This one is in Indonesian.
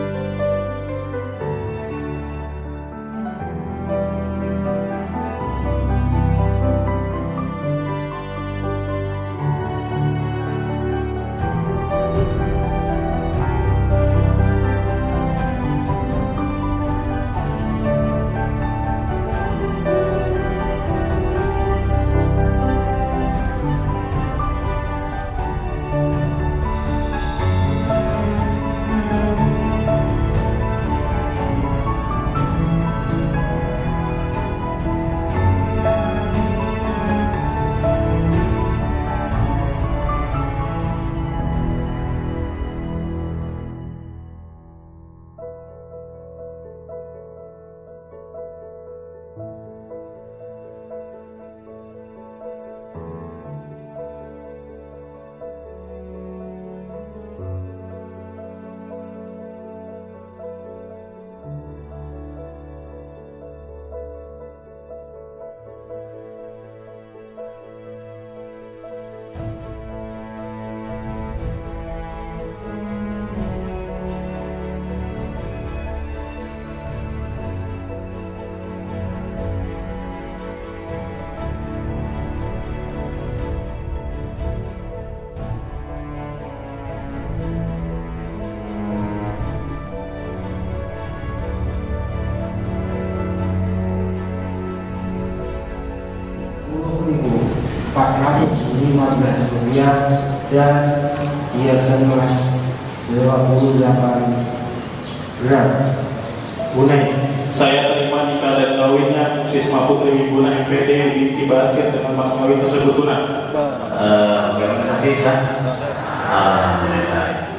Música 415 rupiah dan hiasan emas 28 gram tunai Saya terima nikah dan kawinnya Sisma Putri Wibuna MPD binti Basir dengan mas kawin tersebut tunai. Eh, bagaimana sih, Alhamdulillah.